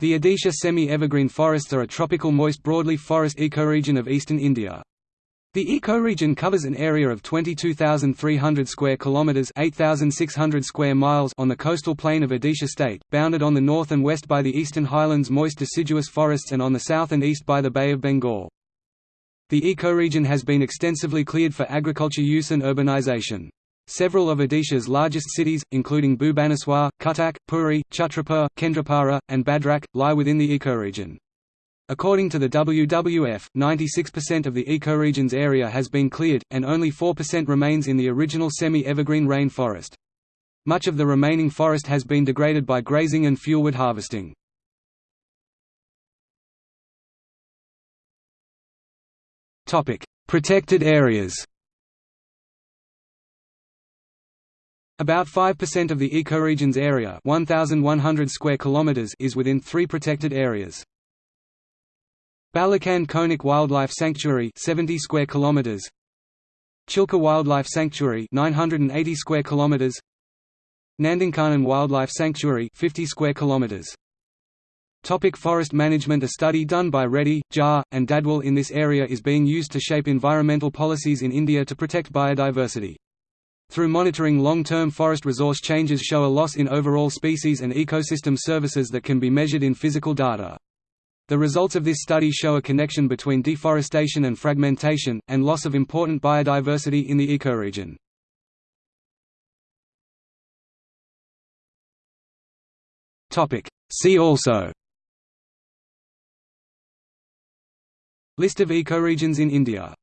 The Odisha semi-evergreen forests are a tropical moist broadleaf forest ecoregion of eastern India. The ecoregion covers an area of 22,300 square kilometers (8,600 square miles) on the coastal plain of Odisha state, bounded on the north and west by the eastern highlands moist deciduous forests and on the south and east by the Bay of Bengal. The ecoregion has been extensively cleared for agriculture use and urbanization. Several of Odisha's largest cities, including Bhubaneswar, Cuttack, Puri, Chhatrapur, Kendrapara, and Bhadrak, lie within the ecoregion. According to the WWF, 96% of the ecoregion's area has been cleared, and only 4% remains in the original semi-evergreen rain forest. Much of the remaining forest has been degraded by grazing and fuelwood harvesting. Protected areas About 5% of the ecoregion's area 1,100 square kilometers is within three protected areas. Balukhand-Konark Wildlife Sanctuary 70 square kilometers. Chilka Wildlife Sanctuary 980 square kilometers. Nandankanan Wildlife Sanctuary 50 square kilometers. Topic forest management A study done by Reddy, Jha, and Dadwal in this area is being used to shape environmental policies in India to protect biodiversity. Through monitoring long-term forest resource changes show a loss in overall species and ecosystem services that can be measured in physical data. The results of this study show a connection between deforestation and fragmentation, and loss of important biodiversity in the ecoregion. See also List of ecoregions in India